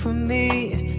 for me.